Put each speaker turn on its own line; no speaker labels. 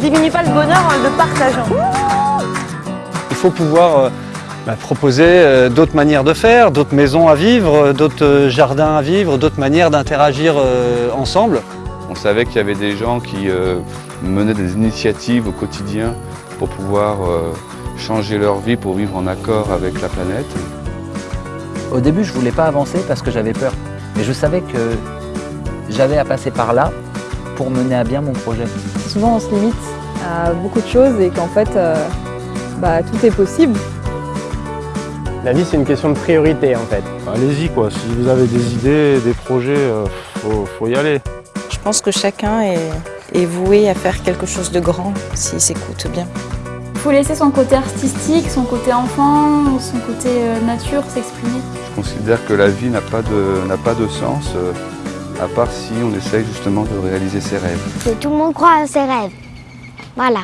diminue pas le bonheur en le partageant.
Il faut pouvoir euh, bah, proposer euh, d'autres manières de faire, d'autres maisons à vivre, euh, d'autres jardins à vivre, d'autres manières d'interagir ensemble.
On savait qu'il y avait des gens qui menaient des initiatives au quotidien pour pouvoir changer leur vie, pour vivre en accord avec la planète.
Au début, je ne voulais pas avancer parce que j'avais peur. Mais je savais que j'avais à passer par là pour mener à bien mon projet.
Souvent, on se limite à beaucoup de choses et qu'en fait, euh, bah, tout est possible.
La vie, c'est une question de priorité, en fait.
Allez-y, quoi. Si vous avez des idées, des projets, il euh, faut, y aller.
Je pense que chacun est, est voué à faire quelque chose de grand s'il s'écoute bien.
Il faut laisser son côté artistique, son côté enfant, son côté euh, nature s'exprimer.
Je considère que la vie n'a pas, de, pas de sens, euh, à part si on essaye justement de réaliser ses rêves.
Que tout le monde croit à ses rêves. Voilà.